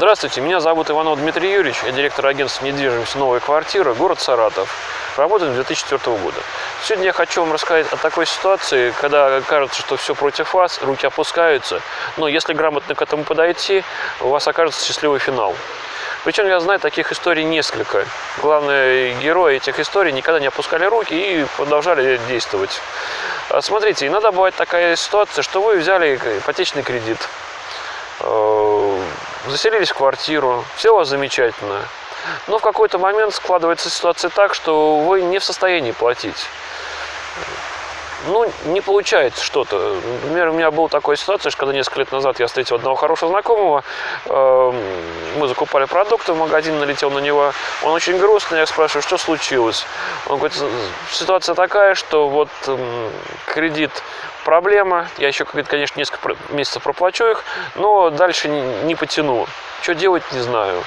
Здравствуйте, меня зовут Иванов Дмитрий Юрьевич, я директор агентства недвижимости «Новая квартира», город Саратов. Работаем с 2004 года. Сегодня я хочу вам рассказать о такой ситуации, когда кажется, что все против вас, руки опускаются, но если грамотно к этому подойти, у вас окажется счастливый финал. Причем я знаю таких историй несколько. Главные герои этих историй никогда не опускали руки и продолжали действовать. А Смотрите, иногда бывает такая ситуация, что вы взяли ипотечный кредит, э, заселились в квартиру, все у вас замечательно. Но в какой-то момент складывается ситуация так, что вы не в состоянии платить. Ну, не получается что-то. Например, у меня была такая ситуация, что когда несколько лет назад я встретил одного хорошего знакомого, э, мы закупали продукты в магазин, налетел на него, он очень грустный, я спрашиваю, что случилось? Он говорит, ситуация такая, что вот м, кредит проблема, я еще, конечно, несколько месяцев проплачу их, но дальше не, потяну. Что делать, не знаю.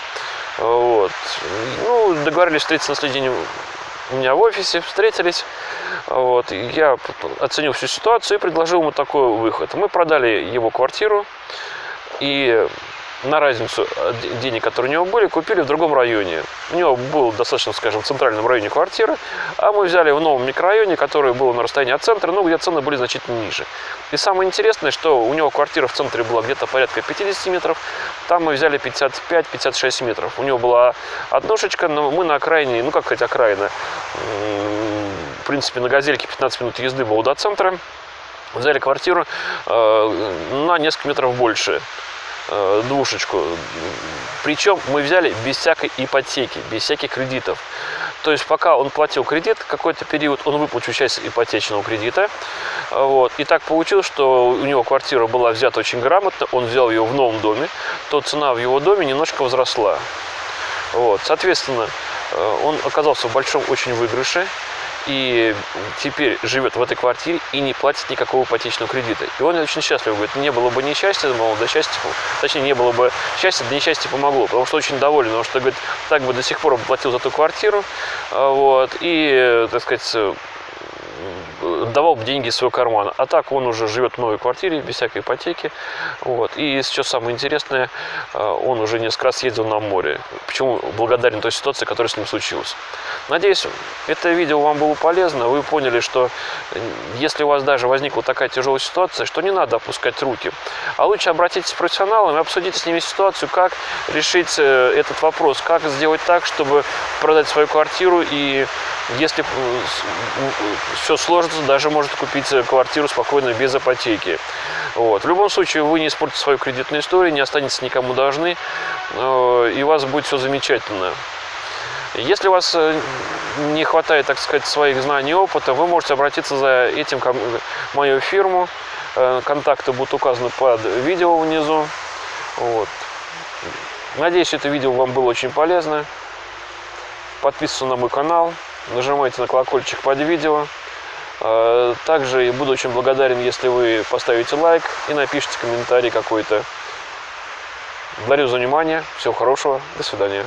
Вот. Ну, договорились встретиться на следующий день у меня в офисе, встретились. Вот. и Я оценил всю ситуацию и предложил ему такой выход. Мы продали его квартиру и на разницу денег, которые у него были, купили в другом районе. У него был достаточно, скажем, в центральном районе квартира, а мы взяли в новом микрорайоне, который был на расстоянии от центра, ну, где цены были значительно ниже. И самое интересное, что у него квартира в центре была где-то порядка 50 метров, там мы взяли 55-56 метров. У него была однушечка, но мы на окраине, ну, как сказать, окраина, в принципе, на газельке 15 минут езды было до центра, взяли квартиру э, на несколько метров больше э, двушечку. Причем мы взяли без всякой ипотеки, без всяких кредитов. То есть пока он платил кредит, какой-то период он выплатил часть ипотечного кредита. Вот. И так получилось, что у него квартира была взята очень грамотно, он взял ее в новом доме, то цена в его доме немножко возросла. Вот. Соответственно, э, он оказался в большом очень выигрыше и теперь живет в этой квартире и не платит никакого ипотечного кредита. И он очень счастлив, говорит, не было бы несчастья, мол, да счастье, точнее, не было бы счастья, да несчастье помогло, потому что очень доволен, потому что, говорит, так бы до сих пор платил за ту квартиру, а, вот, и, э, так сказать, э, давал бы деньги из своего кармана. А так он уже живет в новой квартире, без всякой ипотеки. Вот. И сейчас самое интересное, э, он уже несколько раз ездил на море. Почему благодарен той ситуации, которая с ним случилась. Надеюсь, это видео вам было полезно. Вы поняли, что э, если у вас даже возникла такая тяжелая ситуация, что не надо опускать руки. А лучше обратитесь к профессионалам и обсудите с ними ситуацию, как решить э, этот вопрос, как сделать так, чтобы продать свою квартиру и если все сложится, даже может купить э, квартиру спокойно без ипотеки. Вот. В любом случае, вы не испортите свою кредитную историю, не останетесь никому должны, э, и у вас будет все замечательно. Если у вас э, не хватает, так сказать, своих знаний и опыта, вы можете обратиться за этим ко мою фирму. Э, Контакты будут указаны под видео внизу. Вот. Надеюсь, это видео вам было очень полезно. Подписывайтесь на мой канал, нажимайте на колокольчик под видео. Э, Также буду очень благодарен, если вы поставите лайк и напишите комментарий какой-то. Благодарю за внимание. Всего хорошего. До свидания.